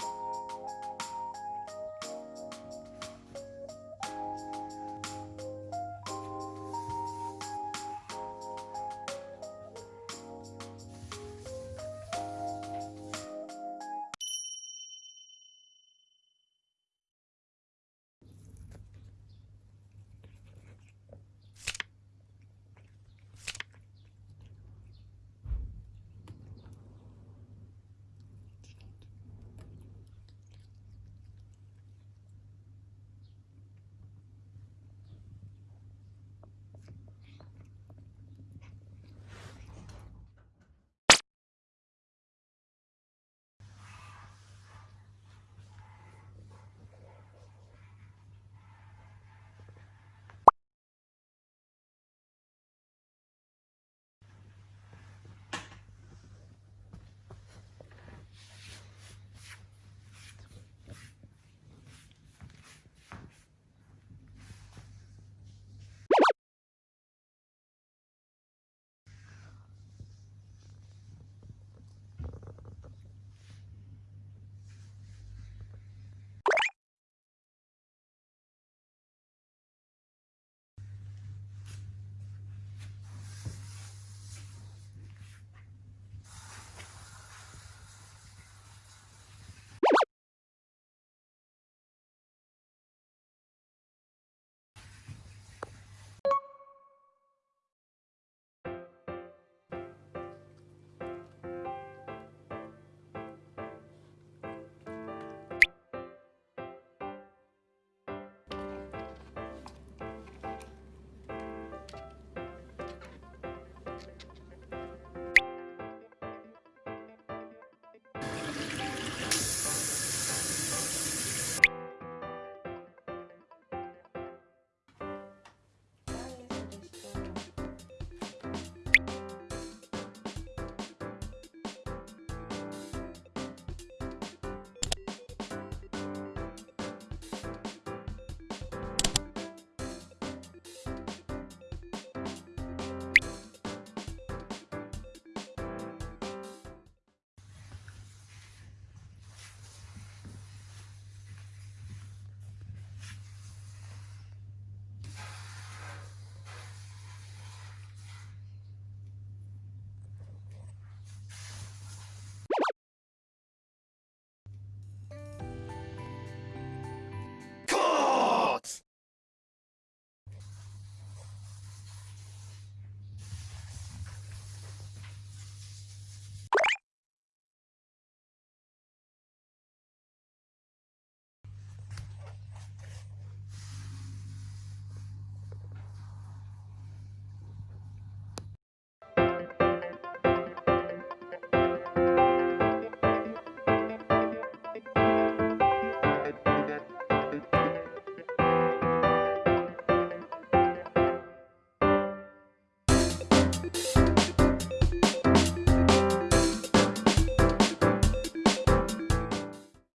you you